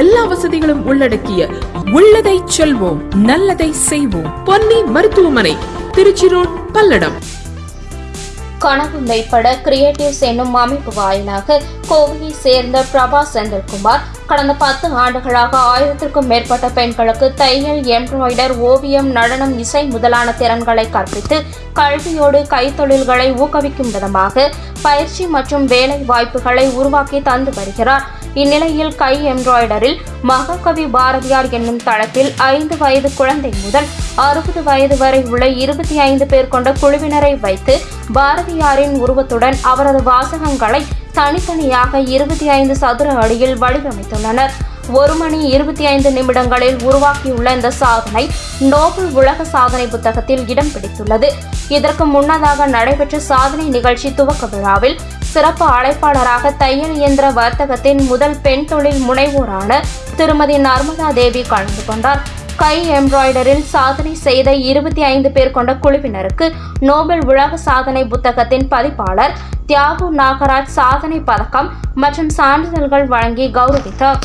எல்லா வசதிகளும் உள்ளடக்கிய உள்ளதை செல்வோம் நல்லதை செய்வோம். பொன்னி மருத்துவமனை திருச்சி ரோட் பல்லடம். கனவு மெய்ப்பட கிரியேட்டிவ்ஸ் என்னும் அமைப்பு வாயிலாக கோவையை சேர்ந்த பிரபா செந்தில்குமார் கடந்த பத்து ஆண்டுகளாக ஆயிரத்திற்கும் மேற்பட்ட பெண்களுக்கு தையல் எம்ப்ராய்டர் ஓவியம் நடனம் இசை முதலான திறன்களை கற்பித்து கல்வியோடு கைத்தொழில்களை ஊக்குவிக்கும் விதமாக பயிற்சி மற்றும் வேலை வாய்ப்புகளை உருவாக்கி தந்து வருகிறார். இந்நிலையில் கை எம்ப்ராய்டரில் மகாகவி பாரதியார் என்னும் தளத்தில் ஐந்து வயது குழந்தை முதல் அறுபது வயது வரை உள்ள இருபத்தி ஐந்து பேர் கொண்ட குழுவினரை வைத்து பாரதியாரின் உருவத்துடன் அவரது வாசகங்களை தனித்தனியாக இருபத்தி ஐந்து சதுர அடியில் வடிவமைத்துள்ளனர். ஒரு மணி இருபத்தி ஐந்து நிமிடங்களில் உருவாக்கியுள்ள இந்த சாதனை நோபல் உலக சாதனை புத்தகத்தில் இடம் பிடித்துள்ளது. இதற்கு முன்னதாக நடைபெற்ற சாதனை நிகழ்ச்சி துவக்க விழாவில் சிறப்பு அழைப்பாளராக தையல் இயந்திர வர்த்தகத்தின் முதல் பெண் தொழில் முனைவோரான திருமதி நர்மதா தேவி கலந்து கொண்டார். கை எம்ப்ராய்டரில் சாதனை செய்த இருபத்தி ஐந்து பேர் கொண்ட குழுவினருக்கு நோபல் உலக சாதனை புத்தகத்தின் பதிப்பாளர் தியாகு நாகராஜ் சாதனை பதக்கம் மற்றும் சான்றிதழ்கள் வழங்கி கௌரவித்தார்.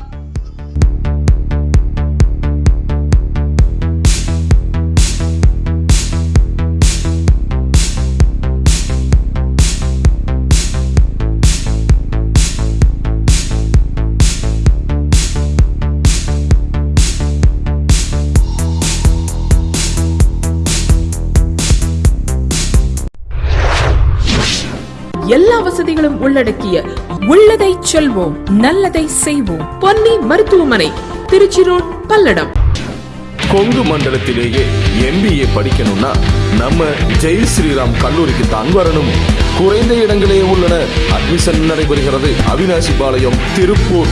எல்லா வசதிகளும் உள்ளடக்கிய உள்ளதை செல்வோம் நல்லதை செய்வோம். பொன்னி மருத்துவமனை திருச்சி ரோட் பல்லடம். கொங்கு மண்டலத்திலேயே எம்பிஏ படிக்கணும்னா நம்ம ஜெய் ஸ்ரீராம் கல்லூரிக்கு தான் வரணும். குறைந்த இடங்களே உள்ளன. அட்மிஷன் நடைபெறுகிறது. அவினாசி பாளையம் திருப்பூர்.